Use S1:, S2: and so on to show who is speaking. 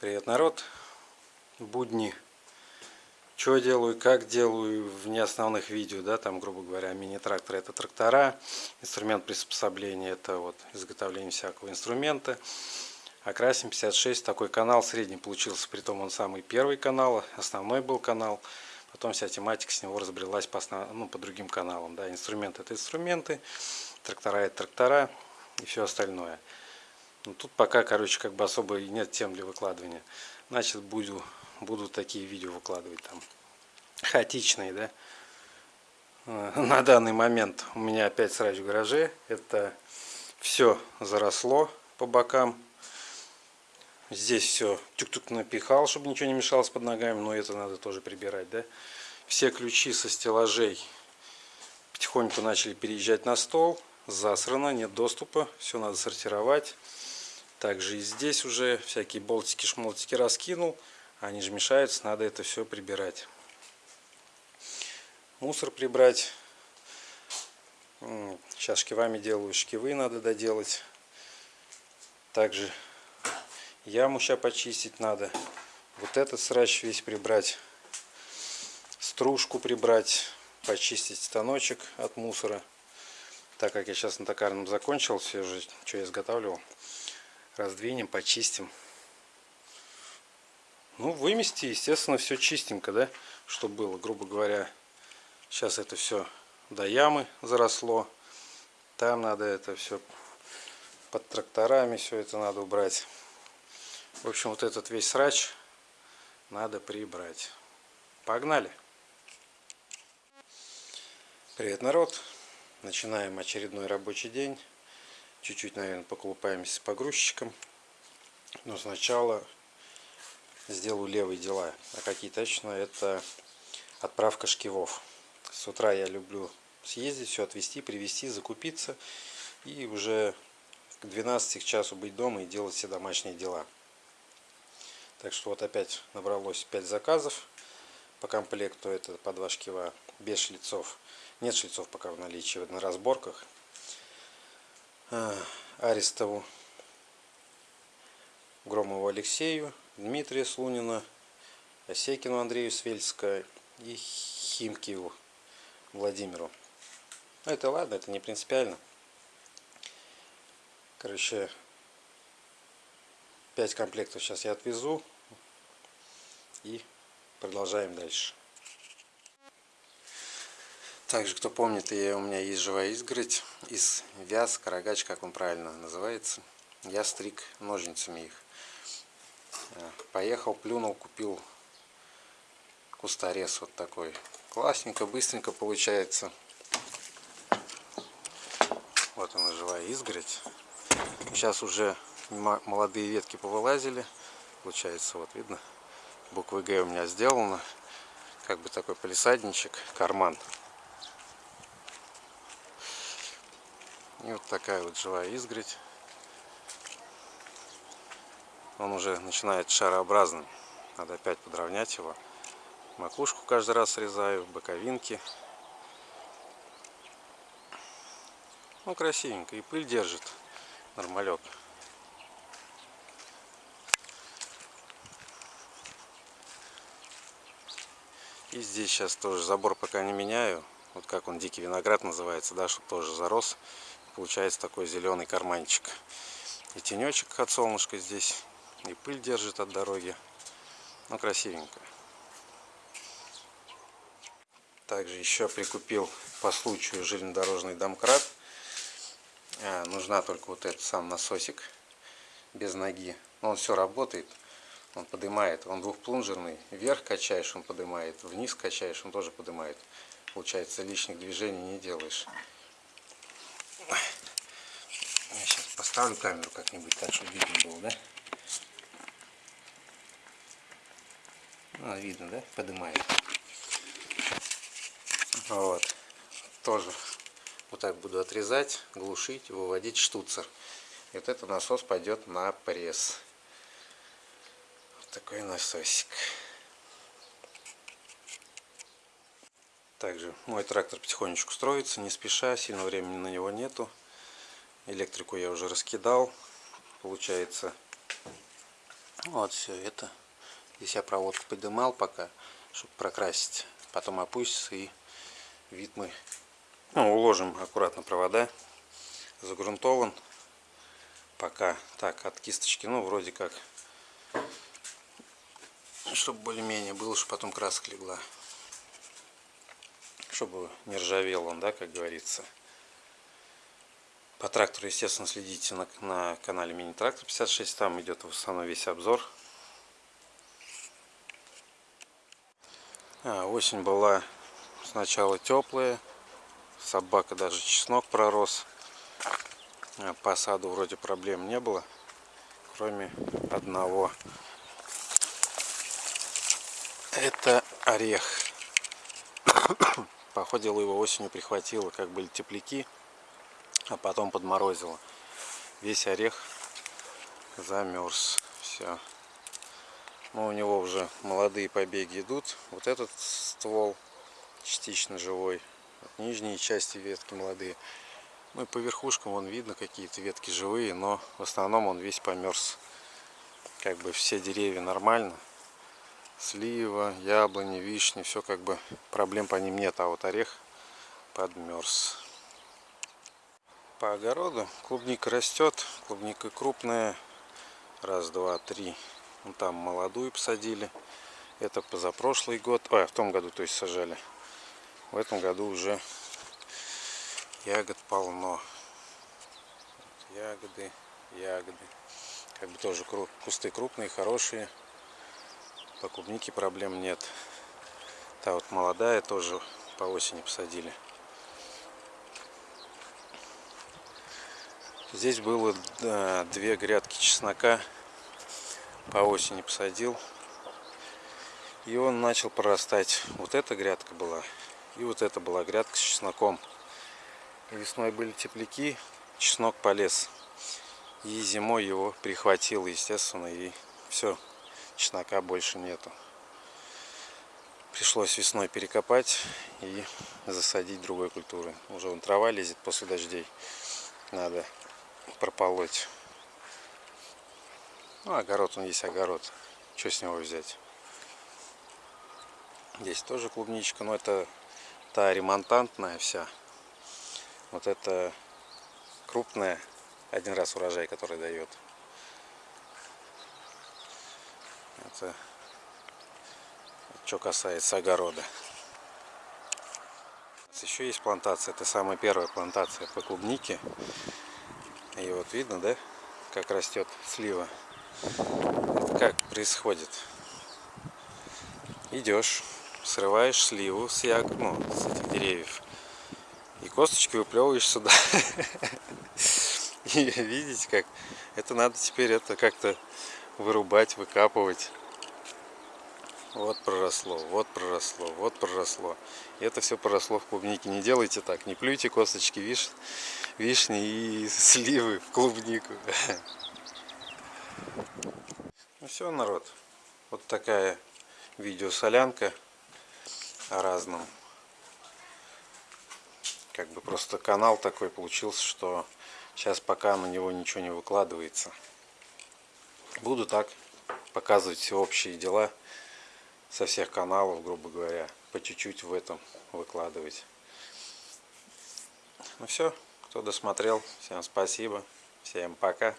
S1: Привет, народ! Будни. Что делаю, как делаю в неосновных видео, да, там, грубо говоря, мини-трактор это трактора, инструмент приспособления это вот изготовление всякого инструмента. Окрасим 56, такой канал средний получился, притом он самый первый канал, основной был канал. Потом вся тематика с него разбрелась по, основ... ну, по другим каналам, да, инструменты это инструменты, трактора это трактора и все остальное. Ну, тут пока, короче, как бы особо и нет тем для выкладывания. Значит, буду, буду такие видео выкладывать там. Хаотичные, да. Э, на данный момент у меня опять срач в гараже. Это все заросло по бокам. Здесь все тюк-тюк напихал, чтобы ничего не мешалось под ногами. Но это надо тоже прибирать, да. Все ключи со стеллажей потихоньку начали переезжать на стол. Засрано, нет доступа. Все надо сортировать. Также и здесь уже всякие болтики, шмолтики раскинул. Они же мешаются, надо это все прибирать. Мусор прибрать. Сейчас шкивами делаю, шкивы надо доделать. Также яму сейчас почистить надо. Вот этот срач весь прибрать. Стружку прибрать. Почистить станочек от мусора. Так как я сейчас на токарном закончил, все же, что я изготавливал раздвинем, почистим. Ну, вымести, естественно, все чистенько, да, чтобы было, грубо говоря. Сейчас это все до ямы заросло. Там надо это все под тракторами, все это надо убрать. В общем, вот этот весь срач надо прибрать. Погнали! Привет, народ! Начинаем очередной рабочий день. Чуть-чуть, наверное, поколупаемся с погрузчиком. Но сначала сделаю левые дела. А какие точно? Это отправка шкивов. С утра я люблю съездить, все отвезти, привезти, закупиться. И уже к 12 к часу быть дома и делать все домашние дела. Так что вот опять набралось 5 заказов по комплекту. Это по два шкива без шлицов. Нет шлицов пока в наличии на разборках. А, Арестову, Громову Алексею, Дмитрия Слунина, Осекину Андрею Свельска и Химкиеву Владимиру. Ну, это ладно, это не принципиально. Короче, 5 комплектов сейчас я отвезу и продолжаем дальше. Также, кто помнит, я, у меня есть живая изгородь из вяз, карагач, как он правильно называется. Я стриг ножницами их. Э, поехал, плюнул, купил кусторез вот такой. Классненько, быстренько получается. Вот она, живая изгородь. Сейчас уже молодые ветки повылазили. Получается, вот видно, буквы Г у меня сделано. Как бы такой полисадничек, карман. И вот такая вот живая изгородь. Он уже начинает шарообразным. Надо опять подровнять его. Макушку каждый раз срезаю, боковинки. Ну, красивенько. И пыль держит. Нормалек. И здесь сейчас тоже забор пока не меняю. Вот как он дикий виноград называется, да, чтобы тоже зарос получается такой зеленый карманчик. И тенечек от солнышка здесь, и пыль держит от дороги. Ну, красивенько. Также еще прикупил по случаю железнодорожный домкрат. А, нужна только вот этот сам насосик без ноги. Но он все работает. Он поднимает. Он двухплунжерный. Вверх качаешь, он поднимает. Вниз качаешь, он тоже поднимает. Получается, лишних движений не делаешь. Я сейчас поставлю камеру как-нибудь так, чтобы видно было, да? Ну, видно, да? Поднимает. Вот. Тоже вот так буду отрезать, глушить, выводить штуцер. И вот этот насос пойдет на пресс. Вот такой насосик. Также мой трактор потихонечку строится, не спеша, сильно времени на него нету. Электрику я уже раскидал. Получается, Вот все это. Здесь я проводку поднимал пока, чтобы прокрасить. Потом опустится и вид мы ну, уложим аккуратно провода. Загрунтован. Пока так от кисточки, ну вроде как. Чтобы более-менее было, чтобы потом краска легла. Чтобы не ржавел он, да, как говорится. По трактору, естественно, следите на, на канале Мини Трактор 56. Там идет в основном весь обзор. А, осень была сначала теплая. Собака даже чеснок пророс. А, по саду вроде проблем не было. Кроме одного. Это орех. Походил его осенью прихватило, как были тепляки а потом подморозило. Весь орех замерз. Все. Но у него уже молодые побеги идут. Вот этот ствол частично живой. Вот нижние части ветки молодые. Ну и по верхушкам вон видно какие-то ветки живые, но в основном он весь померз. Как бы все деревья нормально. Слива, яблони, вишни, все как бы проблем по ним нет, а вот орех подмерз по огороду. Клубника растет, клубника крупная. Раз, два, три. Вон там молодую посадили. Это позапрошлый год. Ой, в том году, то есть сажали. В этом году уже ягод полно. Ягоды, ягоды. Как бы тоже кусты крупные, хорошие. По клубнике проблем нет. Та вот молодая тоже по осени посадили. Здесь было да, две грядки чеснока. По осени посадил. И он начал прорастать. Вот эта грядка была. И вот эта была грядка с чесноком. Весной были тепляки. Чеснок полез. И зимой его прихватило, естественно. И все. Чеснока больше нету. Пришлось весной перекопать и засадить другой культуры. Уже вон трава лезет после дождей. Надо прополоть. Ну, огород он есть огород. Что с него взять? Здесь тоже клубничка, но это та ремонтантная вся. Вот это крупная, один раз урожай, который дает. Это что касается огорода. Еще есть плантация, это самая первая плантация по клубнике. И вот видно, да, как растет слива. Это как происходит. Идешь, срываешь сливу с як, ну, с этих деревьев. И косточки выплевываешь сюда. И видите, как это надо теперь это как-то вырубать, выкапывать. Вот проросло, вот проросло, вот проросло. И это все проросло в клубнике. Не делайте так, не плюйте косточки виш... вишни и сливы в клубнику. Ну все, народ. Вот такая видеосолянка о разном. Как бы просто канал такой получился, что сейчас пока на него ничего не выкладывается. Буду так показывать все общие дела со всех каналов, грубо говоря, по чуть-чуть в этом выкладывать. Ну все, кто досмотрел, всем спасибо, всем пока.